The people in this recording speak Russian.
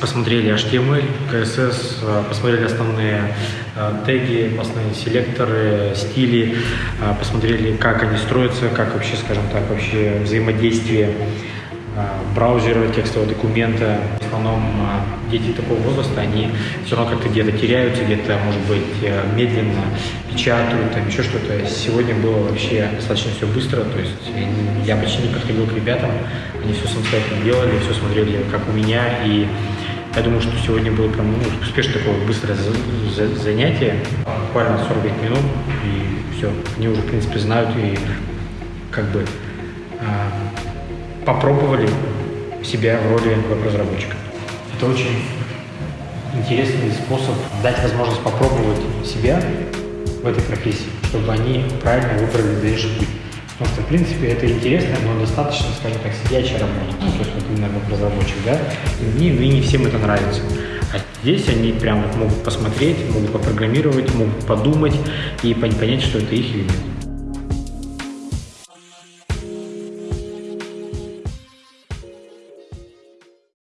посмотрели HTML, CSS, э, посмотрели основные э, теги, основные селекторы, стили, э, посмотрели, как они строятся, как вообще, скажем так, вообще взаимодействие браузера, текстового документа. В основном дети такого возраста, они все равно как-то где-то теряются, где-то, может быть, медленно печатают, там еще что-то. Сегодня было вообще достаточно все быстро, то есть я почти не подходил к ребятам, они все самостоятельно делали, все смотрели, как у меня, и я думаю, что сегодня было прям ну, успешное такое быстрое занятие, буквально 45 минут, и все, они уже, в принципе, знают и как бы э, попробовали себя в роли веб-разработчика. Это очень интересный способ дать возможность попробовать себя в этой профессии, чтобы они правильно выбрали дальнейший путь. Потому что, в принципе, это интересно, но достаточно, скажем так, сидячая работа. Ну, то есть, вот именно как разработчик, да, и не, и не всем это нравится. А здесь они прям могут посмотреть, могут попрограммировать, могут подумать и понять, что это их или нет.